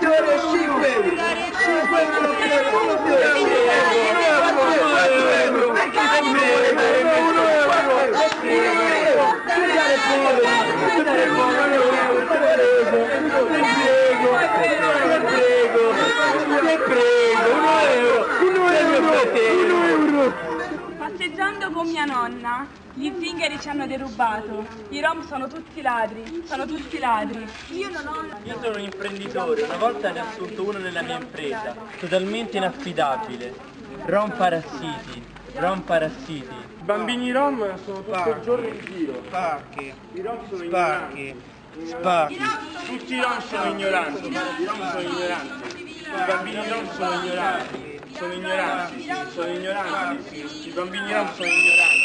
euro, 5 euro, 5 euro chiedo, 4 euro, 1 euro, 1 euro, tu dare poveri, tu dare poveri, te prego, ti prego, ti prego, ti prego, 1 euro, 1 euro, 1 euro. Passeggiando con mia nonna, gli zingari ci hanno derubato. I rom sono tutti ladri, sono tutti ladri. Io non ho... Io sono un imprenditore, una volta ne ho assunto uno nella mia impresa, totalmente inaffidabile. Rom parassiti, rom parassiti. I bambini rom sono tutto il giorno in giro. Spacchi, I rom sono spacchi, spacchi. Tutti i rom sono ignoranti. I rom sono ignoranti. I bambini rom sono ignoranti. Sono ignoranti, sono ignoranti. I bambini rom sono ignoranti.